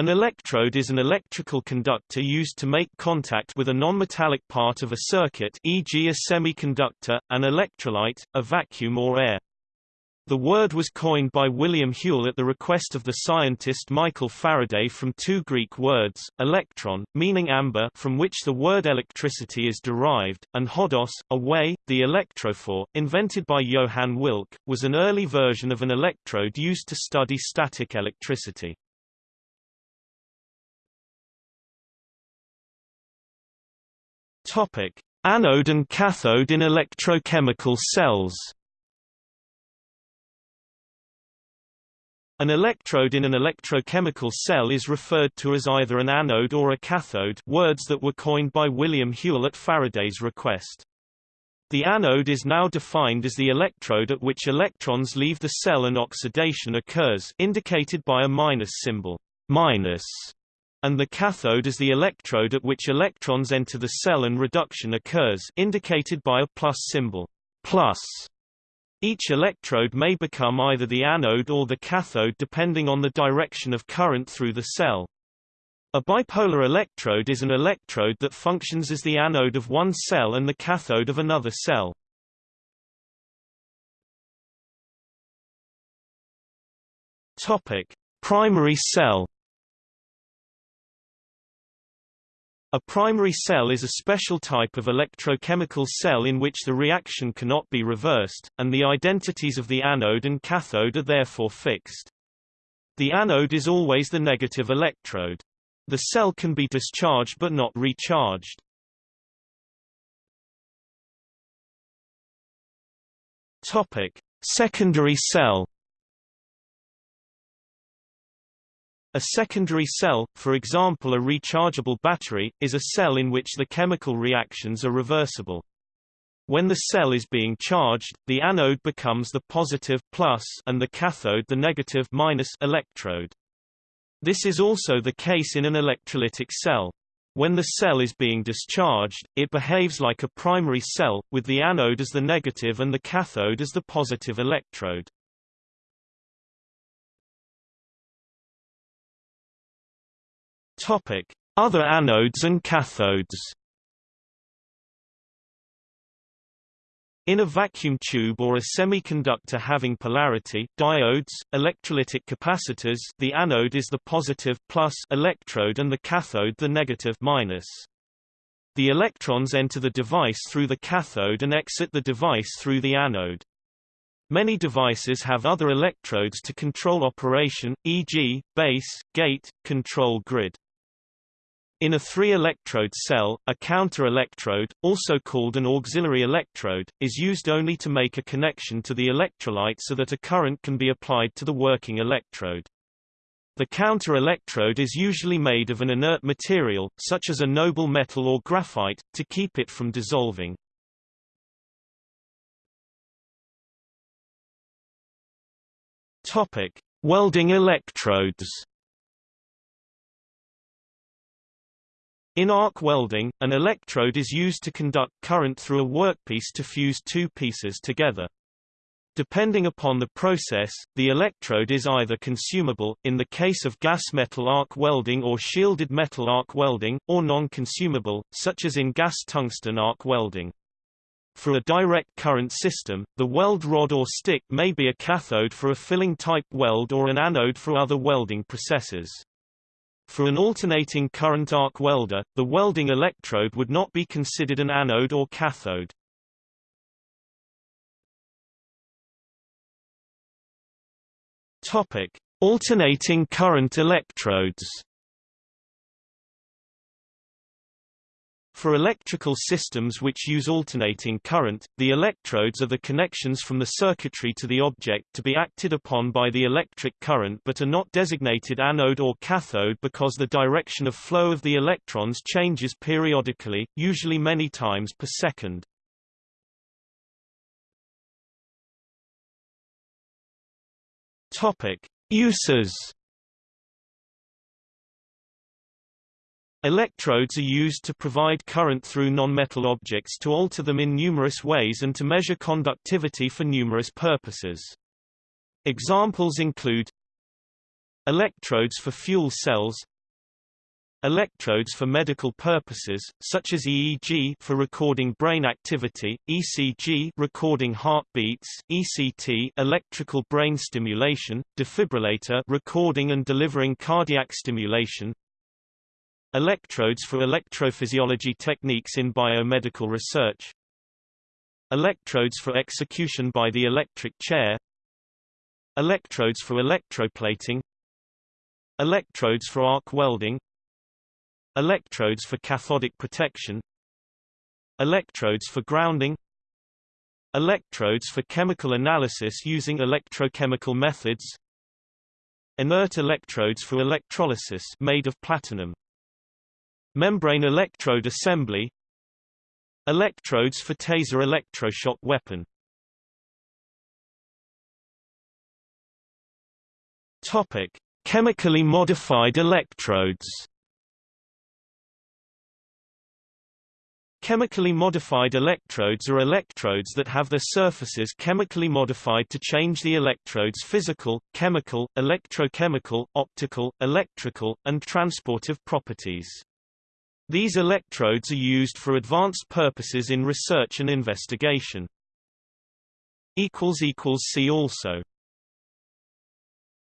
An electrode is an electrical conductor used to make contact with a nonmetallic part of a circuit e.g. a semiconductor, an electrolyte, a vacuum or air. The word was coined by William Whewell at the request of the scientist Michael Faraday from two Greek words, electron, meaning amber from which the word electricity is derived, and hodos, a way. The electrophore, invented by Johann Wilcke, was an early version of an electrode used to study static electricity. Topic: Anode and cathode in electrochemical cells. An electrode in an electrochemical cell is referred to as either an anode or a cathode words that were coined by William Whewell at Faraday's request. The anode is now defined as the electrode at which electrons leave the cell and oxidation occurs indicated by a minus symbol minus, and the cathode is the electrode at which electrons enter the cell and reduction occurs indicated by a plus symbol plus. Each electrode may become either the anode or the cathode depending on the direction of current through the cell. A bipolar electrode is an electrode that functions as the anode of one cell and the cathode of another cell. Topic: Primary cell A primary cell is a special type of electrochemical cell in which the reaction cannot be reversed, and the identities of the anode and cathode are therefore fixed. The anode is always the negative electrode. The cell can be discharged but not recharged. Topic: Secondary cell A secondary cell, for example a rechargeable battery, is a cell in which the chemical reactions are reversible. When the cell is being charged, the anode becomes the positive plus and the cathode the negative minus electrode. This is also the case in an electrolytic cell. When the cell is being discharged, it behaves like a primary cell, with the anode as the negative and the cathode as the positive electrode. Topic: Other anodes and cathodes. In a vacuum tube or a semiconductor having polarity diodes, electrolytic capacitors the anode is the positive plus electrode and the cathode the negative minus. The electrons enter the device through the cathode and exit the device through the anode. Many devices have other electrodes to control operation, e.g., base, gate, control grid. In a three-electrode cell, a counter-electrode, also called an auxiliary electrode, is used only to make a connection to the electrolyte so that a current can be applied to the working electrode. The counter-electrode is usually made of an inert material, such as a noble metal or graphite, to keep it from dissolving. Topic: Welding electrodes. In arc welding, an electrode is used to conduct current through a workpiece to fuse two pieces together. Depending upon the process, the electrode is either consumable, in the case of gas metal arc welding or shielded metal arc welding, or non-consumable, such as in gas tungsten arc welding. For a direct current system, the weld rod or stick may be a cathode for a filling type weld or an anode for other welding processes. For an alternating current arc welder, the welding electrode would not be considered an anode or cathode. Topic: Alternating current electrodes. For electrical systems which use alternating current, the electrodes are the connections from the circuitry to the object to be acted upon by the electric current but are not designated anode or cathode because the direction of flow of the electrons changes periodically, usually many times per second. Topic: Uses Electrodes are used to provide current through nonmetal objects to alter them in numerous ways and to measure conductivity for numerous purposes. Examples include Electrodes for fuel cells Electrodes for medical purposes, such as EEG for recording brain activity, ECG recording heartbeats, ECT electrical brain stimulation, defibrillator recording and delivering cardiac stimulation, Electrodes for electrophysiology techniques in biomedical research Electrodes for execution by the electric chair Electrodes for electroplating Electrodes for arc welding Electrodes for cathodic protection Electrodes for grounding Electrodes for chemical analysis using electrochemical methods Inert electrodes for electrolysis made of platinum Membrane electrode assembly Electrodes for taser electroshock weapon Topic: Chemically modified electrodes Chemically modified electrodes are electrodes that have their surfaces chemically modified to change the electrode's physical, chemical, electrochemical, optical, electrical, and transportive properties. These electrodes are used for advanced purposes in research and investigation. See also